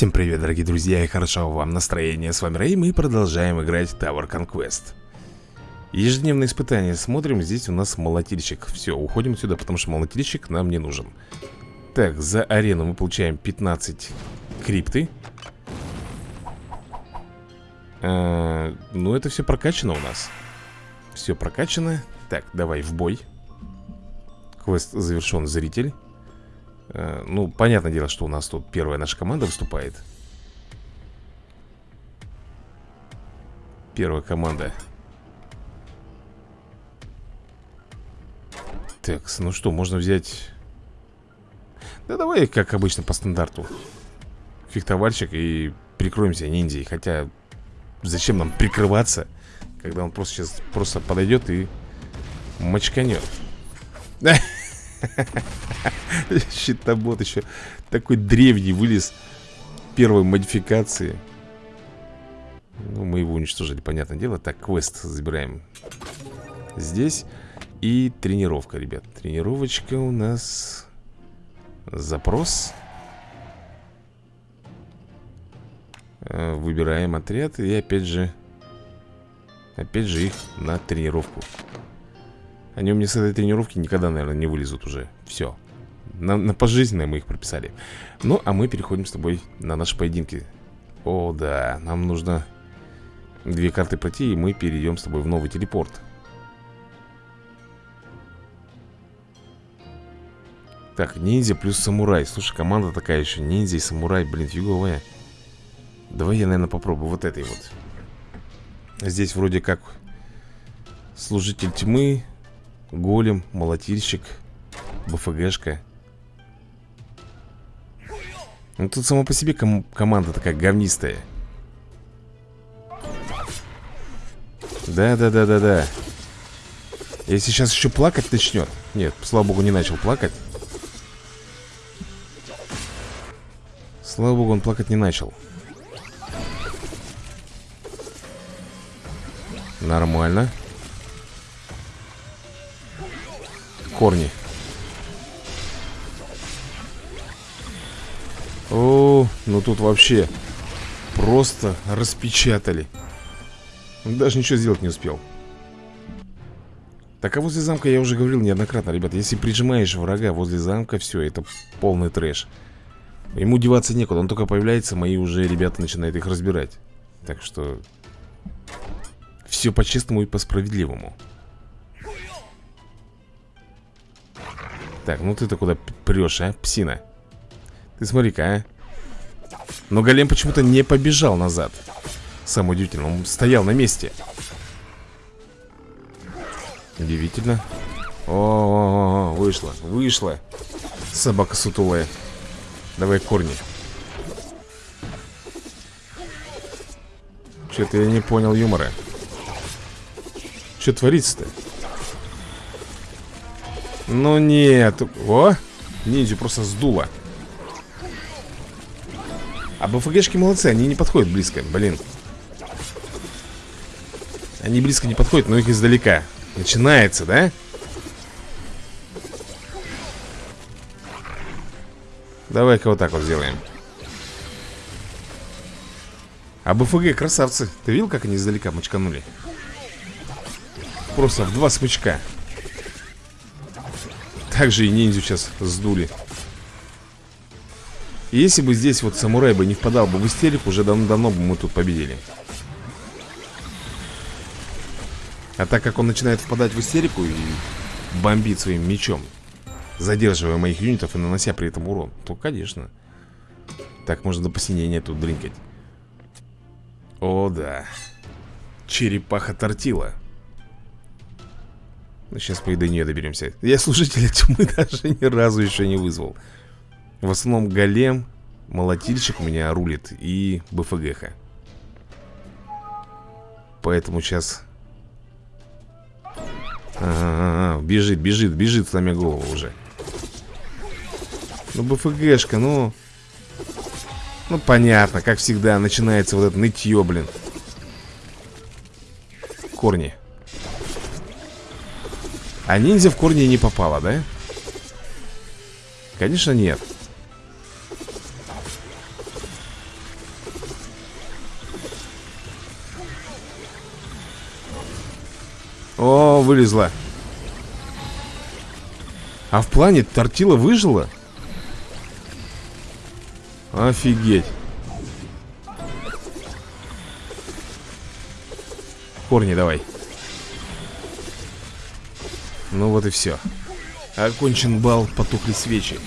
Всем привет, дорогие друзья, и хорошего вам настроения. С вами Рэй, мы продолжаем играть Tower Conquest. Ежедневное испытание. Смотрим, здесь у нас молотильщик. Все, уходим отсюда, потому что молотильщик нам не нужен. Так, за арену мы получаем 15 крипты. А, ну, это все прокачано у нас. Все прокачано. Так, давай в бой. Квест завершен, зритель. Э, ну, понятное дело, что у нас тут первая наша команда выступает. Первая команда. Так, ну что, можно взять? Да давай, как обычно, по стандарту. Фехтовальщик и прикроемся ниндзей. Хотя, зачем нам прикрываться Когда он просто сейчас просто подойдет и мочканет Щитобот еще такой древний вылез первой модификации. Ну, мы его уничтожили, понятное дело. Так, квест забираем здесь. И тренировка, ребят. Тренировочка у нас... Запрос. Э, выбираем отряд и опять же... Опять же их на тренировку. Они у меня с этой тренировки никогда, наверное, не вылезут уже. Все на, на пожизненное мы их прописали. Ну, а мы переходим с тобой на наши поединки. О, да, нам нужно две карты пройти И мы перейдем с тобой в новый телепорт. Так, ниндзя плюс самурай. Слушай, команда такая еще Ниндзя и самурай, блин, фиговая. Давай я, наверное, попробую вот этой вот. Здесь вроде как Служитель тьмы Голем, молотильщик БФГшка. Ну тут сама по себе ком команда такая говнистая. Да-да-да-да-да. Если сейчас еще плакать начнет Нет, слава богу, не начал плакать. Слава богу, он плакать не начал. Нормально корни. О, ну тут вообще Просто распечатали. Даже ничего сделать не успел. Так а возле замка я уже говорил неоднократно Ребята, если прижимаешь врага возле замка Все, это полный трэш. Ему деваться некуда, он только появляется Мои уже ребята начинают их разбирать. Так что Все по-честному и по-справедливому Так, ну ты-то куда прешь, а, псина? Ты смотри-ка, а. Но голем почему-то не побежал назад. Самое удивительное, он стоял на месте. Удивительно. О, -о, -о, -о вышла, вышла Собака сутулая. Давай корни. Что-то я не понял юмора. Что творится-то? Ну нет. О, ниндзю просто сдуло. А БФГшки молодцы, они не подходят близко Блин. Они близко не подходят, но их издалека. Начинается, да? Давай-ка вот так вот сделаем. А БФГ красавцы Ты видел, как они издалека мочканули? Просто в два смычка также и ниндзю сейчас сдули. Если бы здесь вот самурай бы не впадал бы в истерику Уже давно-давно бы мы тут победили. А так как он начинает впадать в истерику И бомбит своим мечом Задерживая моих юнитов и нанося при этом урон То, конечно Так можно до посинения тут дринкать. О, да. Черепаха тортила сейчас по до нее доберемся. Я служителя тьмы даже ни разу еще не вызвал. В основном голем, молотильщик у меня рулит и БФГХ. Поэтому сейчас а -а -а, Бежит, бежит, бежит, сломя голову уже. Ну БФГшка, ну. Ну понятно, как всегда Начинается вот это нытье, блин. Корни а ниндзя в корни не попала, да? Конечно нет О, вылезла А в плане тортила выжила? Офигеть Корни давай ну вот и все Окончен бал, потухли свечи.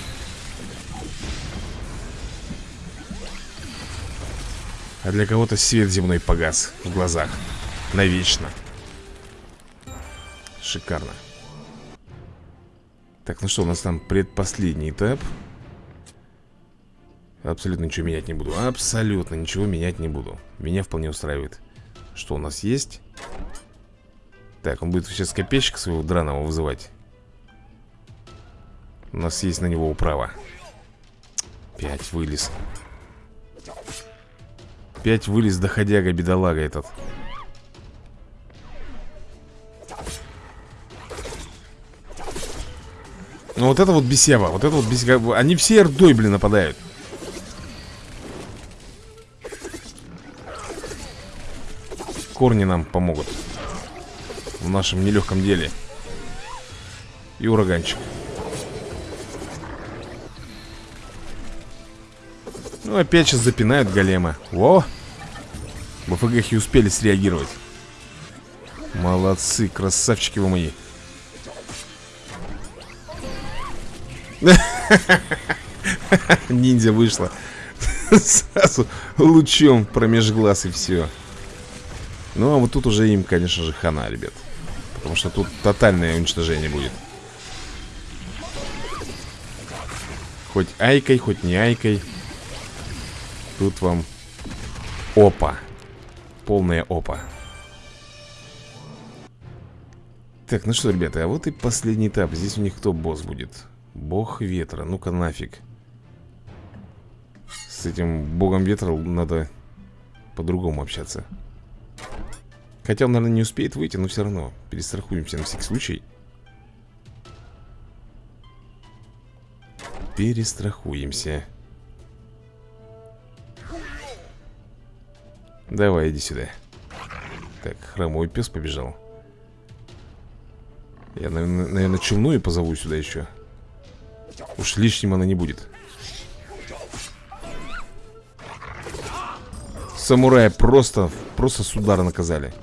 А для кого-то свет земной погас в глазах. Навечно. Шикарно. Так, ну что, у нас там предпоследний этап. Абсолютно ничего менять не буду. Абсолютно ничего менять не буду. Меня вполне устраивает Что у нас есть? Так, он будет сейчас копейщика своего драного вызывать. У нас есть на него управа. Пять вылез. Пять вылез доходяга бедолага этот. Ну вот это вот бесева Вот это вот бесева Они все рдой, блин, нападают. Корни нам помогут В нашем нелегком деле. И ураганчик. Ну опять сейчас запинают голема. Во! БФГ и успели среагировать. Молодцы, красавчики вы мои. Ниндзя вышла. Сразу лучом промеж глаз и все Ну а вот тут уже им, конечно же, хана, ребят Потому что тут тотальное уничтожение будет. Хоть айкой, хоть не айкой. Тут вам опа. Полная опа. Так, ну что, ребята, а вот и последний этап. Здесь у них кто босс будет? Бог ветра, ну-ка нафиг. С этим богом ветра надо по-другому общаться Хотя он, наверное, не успеет выйти, но все равно Перестрахуемся на всякий случай. Перестрахуемся. Давай, иди сюда. Так, хромой пес побежал. Я, наверное, челную позову сюда еще Уж лишним она не будет. Самурая просто, просто с удара наказали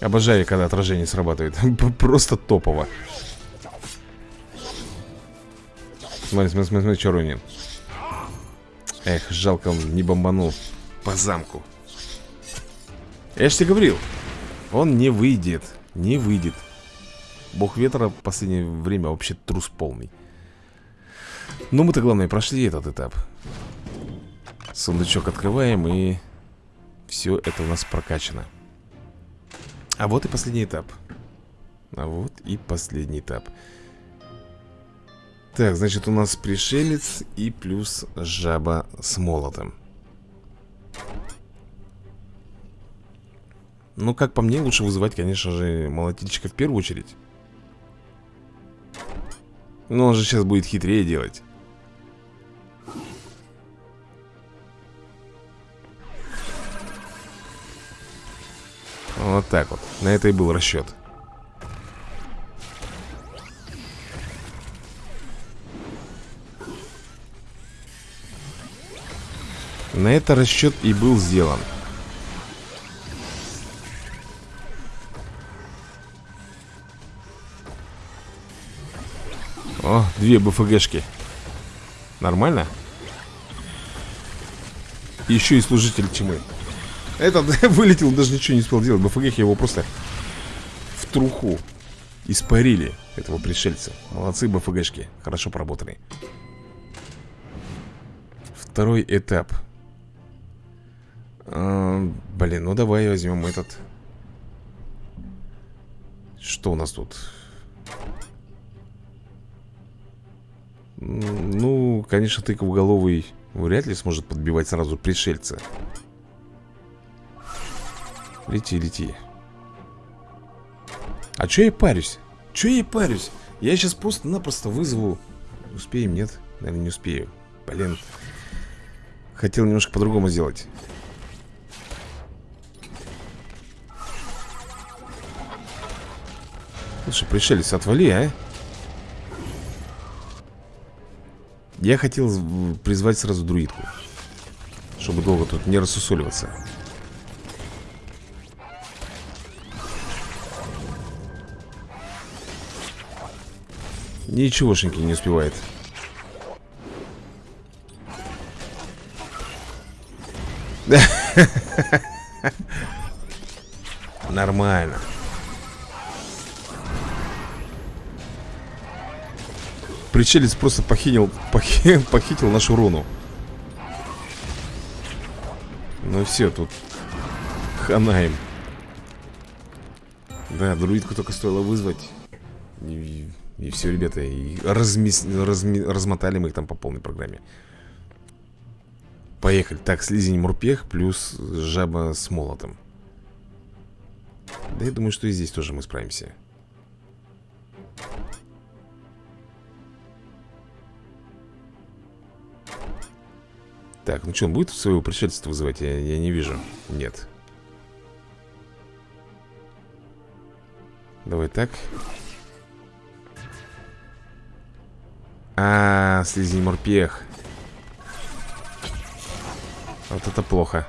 Обожаю, когда отражение срабатывает. Просто топово. Смотри, смотри, смотри, смотри, что ронит Эх, жалко, он не бомбанул по замку. Я же тебе говорил Он не выйдет, не выйдет. Бог ветра в последнее время вообще трус полный. Но мы-то, главное, прошли этот этап. Сундучок открываем и Все это у нас прокачано А вот и последний этап А вот и последний этап так, значит, у нас пришелец и плюс жаба с молотом. Ну, как по мне, лучше вызывать, конечно же, молотильщика в первую очередь. Но он же сейчас будет хитрее делать. Вот так вот. На это и был расчет. На это расчет и был сделан. О, две БФГшки. Нормально? Еще и служитель тьмы. Этот вылетел, даже ничего не успел делать. БФГ его просто в труху испарили, этого пришельца. Молодцы БФГшки, хорошо поработали. Второй этап. А, блин, ну давай возьмем этот. Что у нас тут? Ну, конечно, тыковголовый вряд ли сможет подбивать сразу пришельца. Лети, лети. А чё я парюсь? Чё я парюсь? Я сейчас просто-напросто вызову... Успеем, нет? Наверное, не успею. Блин. Хотел немножко по-другому сделать. Слушай, пришелец, отвали, а Я хотел призвать сразу друидку Чтобы долго тут не рассусоливаться Ничегошеньки не успевает. Нормально. Причелец просто похитил, похитил, нашу руну. Ну все, тут ханаем. Да, друидку только стоило вызвать И, все, ребята И размес, разми, размотали мы их там по полной программе Поехали Так, слизень мурпех плюс жаба с молотом Да я думаю, что и здесь тоже мы справимся Так, ну что, он будет своего пришельца вызывать? Я, я не вижу. Нет. Давай так. А, -а, -а слизень морпех. Вот это плохо.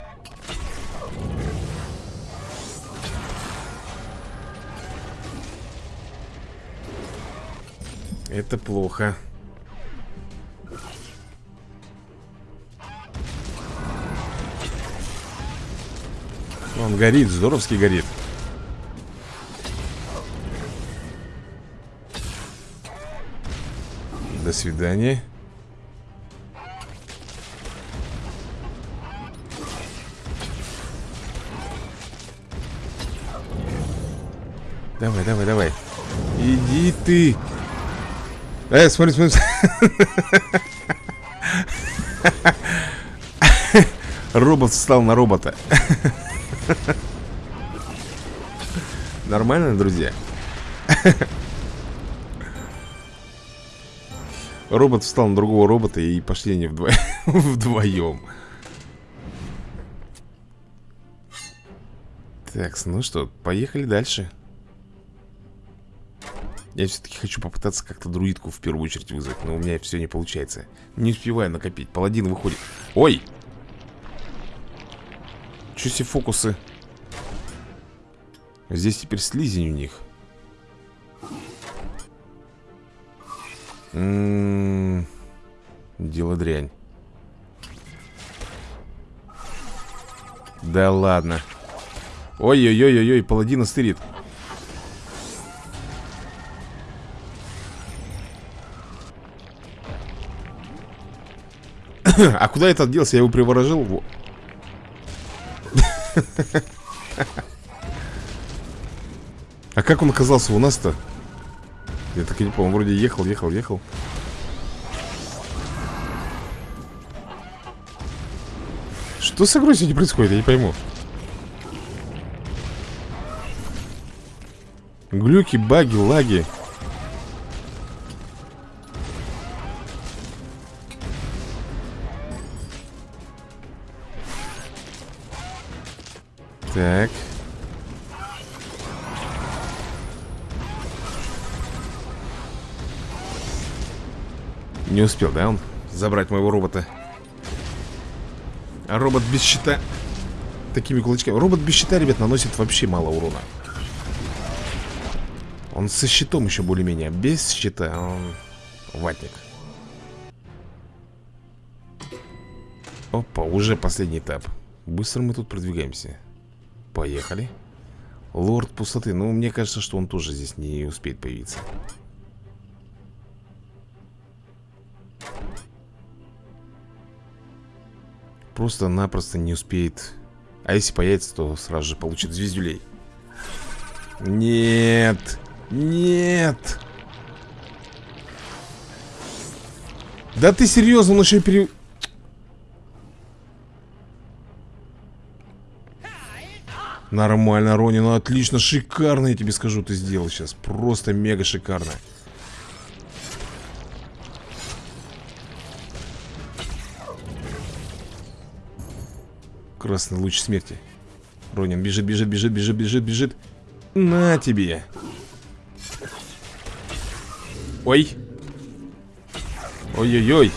Это плохо. Он горит, здоровски горит До свидания. Давай, давай, давай. Иди ты. Эй, смотри, смотри. Робот встал на робота. Нормально, друзья? Робот встал на другого робота и пошли они вдво... вдвоем. Так, ну что, поехали дальше. Я все-таки хочу попытаться как-то друидку в первую очередь вызвать, но у меня все не получается. Не успеваю накопить. Паладин выходит. Ой! Че себе фокусы? Здесь теперь слизень у них. М-м-м. дело дрянь. Да ладно. Ой-ой-ой-ой, паладина стырит. а куда этот делся? Я его приворожил. А как он оказался у нас-то? Я так и не помню, вроде ехал, ехал, ехал. Что с игрой сегодня происходит, я не пойму. Глюки, баги, лаги. Так. Не успел, да, он забрать моего робота? А робот без щита Такими кулачками? Робот без щита, ребят, наносит вообще мало урона. Он со щитом еще более-менее Без щита он ватник. Опа, уже последний этап. Быстро мы тут продвигаемся. Поехали. Лорд пустоты. Ну, мне кажется, что он тоже здесь не успеет появиться Просто-напросто не успеет. А если появится, то сразу же получит звездюлей. Нет! Нет! Да ты серьезно, он еще пере... Нормально, Рони, ну отлично, шикарно, я тебе скажу, ты сделал сейчас. Просто мега шикарно Красный луч смерти Ронин бежит, бежит, бежит, бежит, бежит, бежит На тебе Ой. Ой-ой-ой.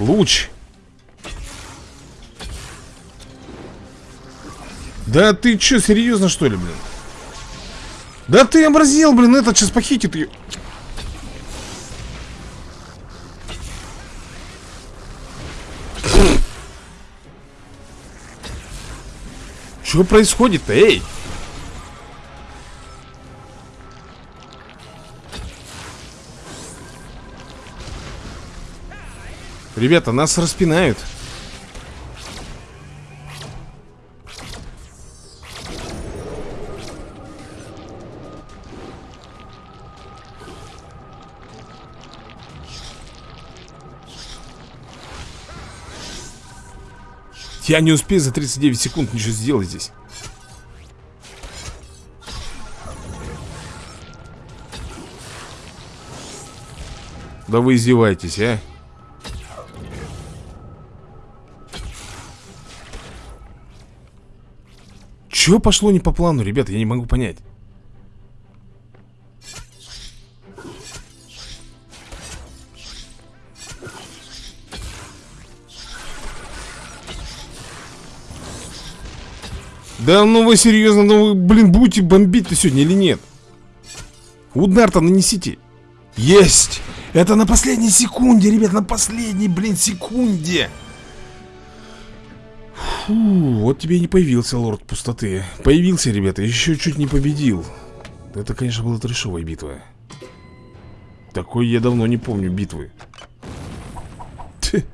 Луч. Да ты чё, серьезно что ли, блин? Да ты образил, блин, этот сейчас похитит ее. Что происходит-то, эй? Ребята, нас распинают. Я не успею за 39 секунд ничего сделать здесь. Да вы издеваетесь, а? Чего пошло не по плану, ребята? Я не могу понять. Да ну вы серьезно, ну вы, блин, будете бомбить-то сегодня или нет? Удар-то нанесите. Есть! Это на последней секунде, ребят, на последней, блин, секунде. Фу, вот тебе и не появился лорд пустоты. Появился, ребята, еще чуть не победил. Это, конечно, была трешовая битва. Такой я давно не помню битвы. Ть.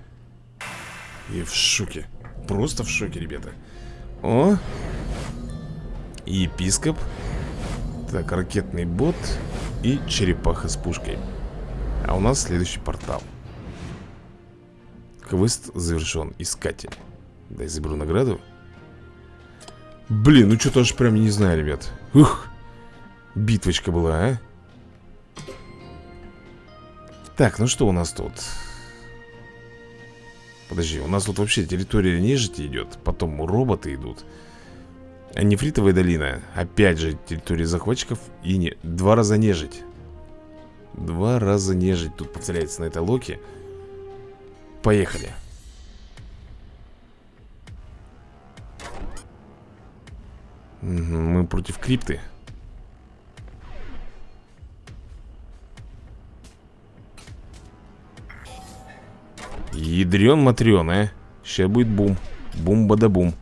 Я в шоке. Просто в шоке, ребята. О, Епископ Так, ракетный бот И черепаха с пушкой. А у нас следующий портал. Квест завершен Искатель. Дай заберу награду. Блин, ну что-то аж прям не знаю, ребят. Ух Битвочка была, а? Так, ну что у нас тут? Подожди, у нас тут вообще территория нежити идет Потом роботы идут Нефритовая долина. Опять же, территория захватчиков и не... Два раза нежить. Два раза нежить тут повторяется на этой локе. Поехали. мы против крипты. Ядрен матрен, а. Сейчас будет бум. Бум-бада-бум. -бум.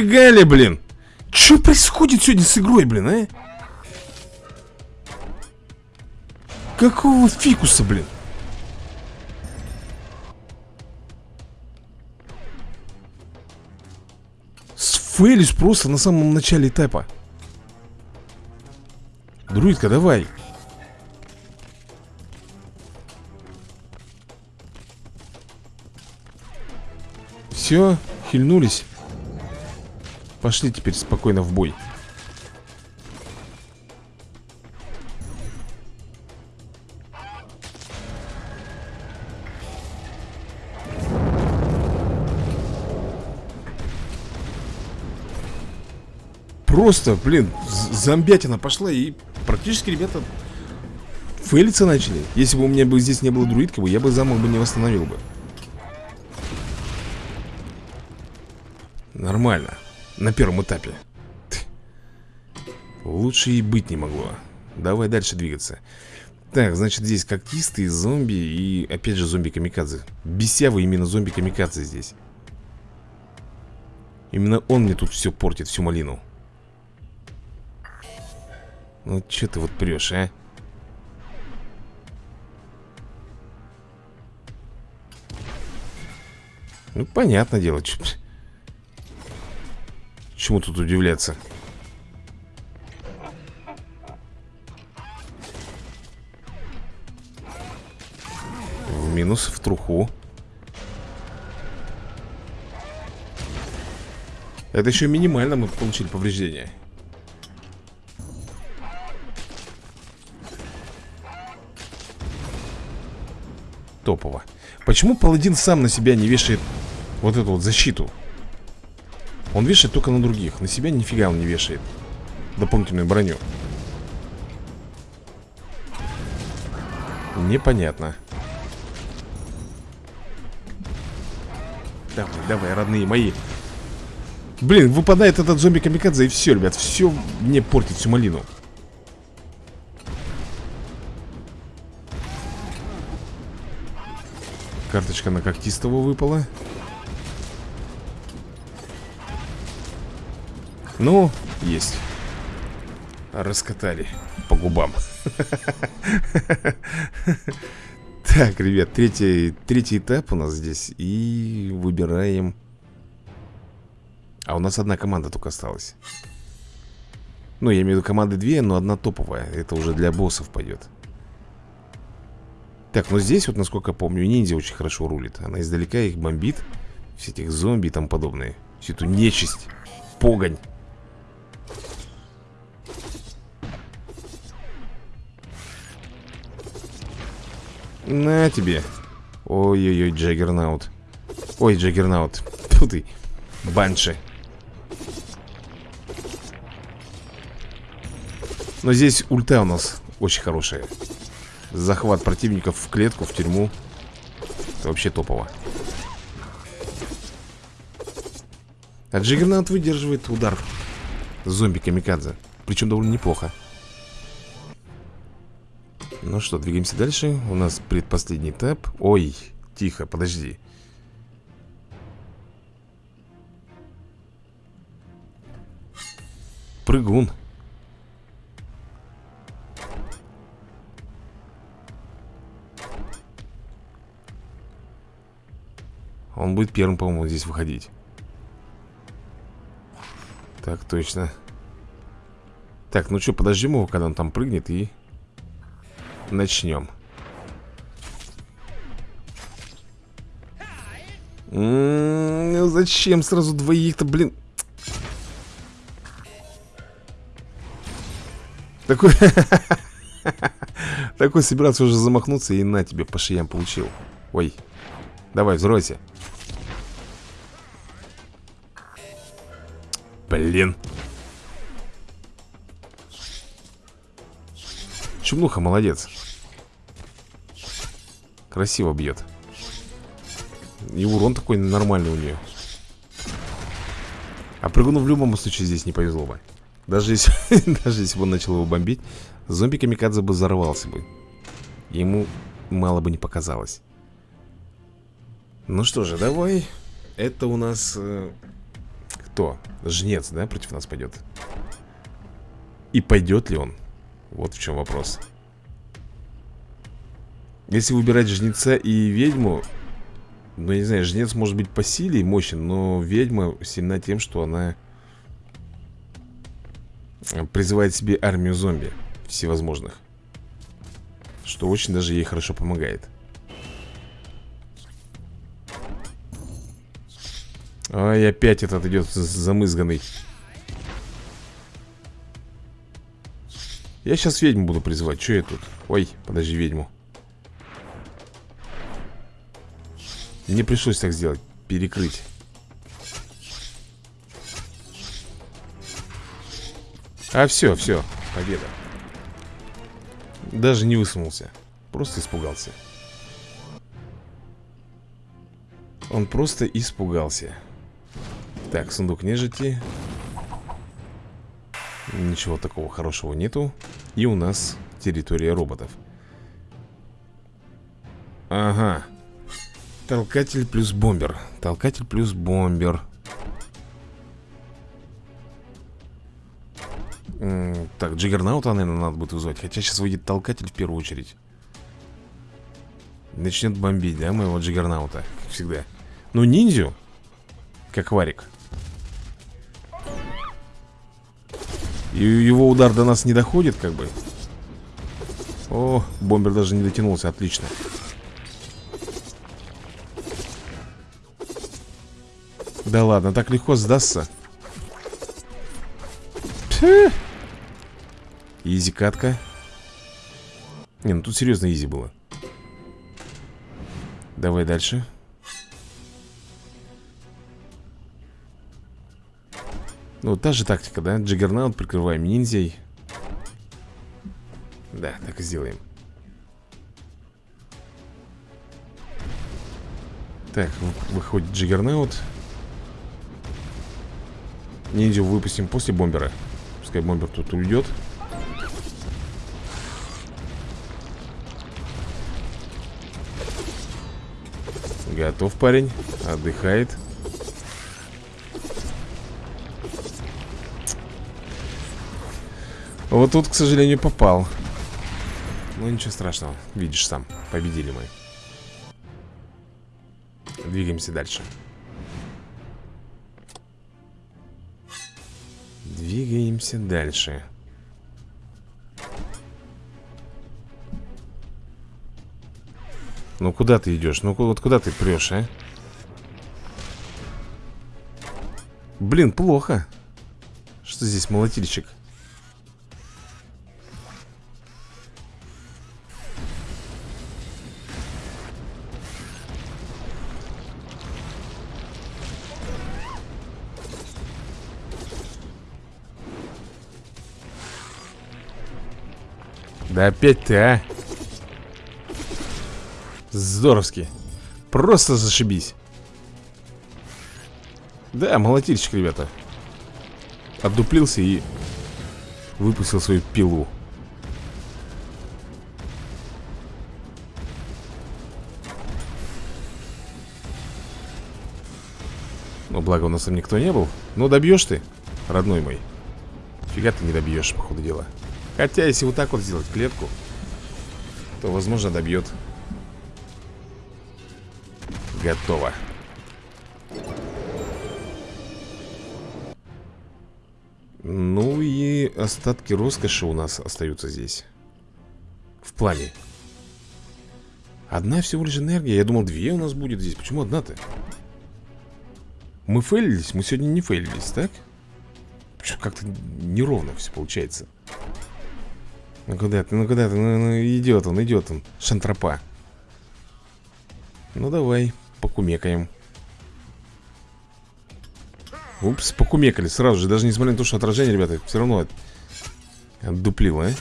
Ли, блин? Что происходит сегодня с игрой, блин, а? Какого фикуса, блин? Сфейлись просто на самом начале этапа. Друидка, давай. Все, хильнулись. Пошли теперь спокойно в бой. Просто, блин, зомбятина пошла и практически, ребята, фейлиться начали. Если бы у меня бы здесь не было друидка, я бы замок бы не восстановил бы. Нормально. На первом этапе. Лучше и быть не могло. Давай дальше двигаться. Так, значит здесь когтистые зомби И опять же зомби-камикадзе. Бесявый именно зомби-камикадзе здесь. Именно он мне тут все портит, всю малину. Ну что ты вот прешь, а? Ну, понятное дело, что Чему тут удивляться? В минус, в труху. Это еще минимально мы получили повреждение. Топово. Почему паладин сам на себя не вешает вот эту вот защиту? Он вешает только на других. На себя нифига он не вешает. Дополнительную броню. Непонятно. Давай, давай, родные мои. Блин, выпадает этот зомби-камикадзе и все, ребят Все мне портит всю малину. Карточка на когтистого выпала Ну, есть. Раскатали по губам. Так, ребят, третий, третий этап у нас здесь И выбираем. А у нас одна команда только осталась. Ну, я имею в виду команды две, но одна топовая. Это уже для боссов пойдет. Так, ну здесь вот, насколько я помню, ниндзя очень хорошо рулит. Она издалека их бомбит. Все этих зомби и тому подобное. Всю эту нечисть Погонь На тебе. Ой-ой-ой, Джаггернаут. Ой, Джаггернаут. Фу ты, Банши. Но здесь ульта у нас очень хорошая. Захват противников в клетку, в тюрьму. Это вообще топово. А Джаггернаут выдерживает удар Зомби-камикадзе Причем довольно неплохо ну что, двигаемся дальше. У нас предпоследний этап Ой, тихо, подожди. Прыгун. Он будет первым, по-моему, здесь выходить. Так, точно. Так, ну что, подождем его, когда он там прыгнет и начнем М-м, Зачем сразу двоих-то, блин? Такой... Такой собирался уже замахнуться и на тебе по шеям получил. Ой. Давай, взройся. Блин. Чумнуха молодец. Красиво бьет. И урон такой нормальный у нее. А прыгуну в любом случае здесь не повезло бы. Даже если, даже если бы он начал его бомбить, зомби Камикадзе бы взорвался бы. Ему мало бы не показалось. Ну что же, давай. Это у нас... Э, кто? Жнец, да, против нас пойдет? И пойдет ли он? Вот в чем вопрос. Если выбирать жнеца и ведьму Ну, я не знаю, жнец может быть по силе и мощен Но ведьма сильна тем, что она Призывает себе армию зомби Всевозможных Что очень даже ей хорошо помогает. Ай, опять этот идет замызганный Я сейчас ведьму буду призывать. Что я тут? Ой, подожди, ведьму. Мне пришлось так сделать. Перекрыть. А все, все, победа. Даже не высунулся. Просто испугался. Он просто испугался. Так, сундук нежити. Ничего такого хорошего нету. И у нас территория роботов. Ага. Толкатель плюс бомбер. Толкатель плюс бомбер. Так, Джиггернаута, наверное, надо будет вызвать. Хотя сейчас выйдет толкатель в первую очередь. Начнет бомбить, да, моего Джиггернаута? Как всегда. Ну, ниндзю Как варик И его удар до нас не доходит, как бы. О, бомбер даже не дотянулся, отлично. Да ладно, так легко сдастся. Пфф. Easy катка. Не, ну тут серьезно easy было. Давай дальше Ну, та же тактика, да? Джаггернаут прикрываем ниндзей. Да, так и сделаем. Так, выходит Джаггернаут. Ниндзю выпустим после бомбера. Пускай бомбер тут уйдет. Готов парень. Отдыхает Вот тут, к сожалению, попал. Ну ничего страшного. Видишь сам, победили мы. Двигаемся дальше. Двигаемся дальше. Ну куда ты идешь? Ну вот куда ты прешь, а? Блин, плохо. Что здесь молотильщик? Да опять ты, а? Здоровски Просто зашибись. Да, молотильщик, ребята. Отдуплился и Выпустил свою пилу. Ну, благо у нас там никто не был. Ну, добьешь ты, родной мой. Фига ты не добьешь, по ходу дела Хотя, если вот так вот сделать клетку То, возможно, добьет Готово. Ну и остатки роскоши у нас остаются здесь. В плане. Одна всего лишь энергия. Я думал, две у нас будет здесь. Почему одна-то? Мы фейлились? Мы сегодня не фейлились, так? Как-то неровно все получается. Ну куда ты, ну куда ты? Ну, ну идет он, идет он. Шантропа. Ну давай покумекаем Упс, покумекали сразу же Даже несмотря на то, что отражение, ребята, все равно от... отдуплило, а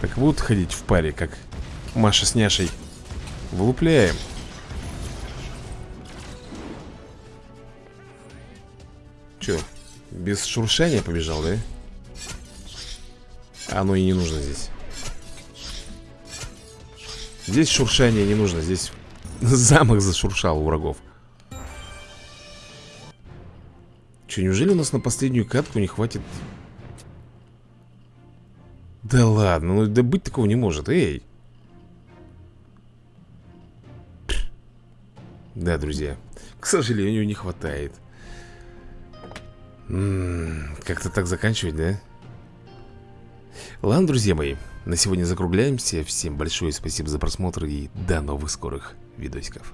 Так будут ходить в паре, как Маша с Няшей Вылупляем Че, без шуршания побежал, да? Оно и не нужно здесь Здесь шуршание не нужно, здесь Замок зашуршал у врагов Че, неужели у нас на последнюю катку не хватит? Да ладно, ну да быть такого не может, эй Да, друзья К сожалению, не хватает Как-то так заканчивать, да? Ладно, друзья мои На сегодня закругляемся. Всем большое спасибо за просмотр И до новых скорых видосиков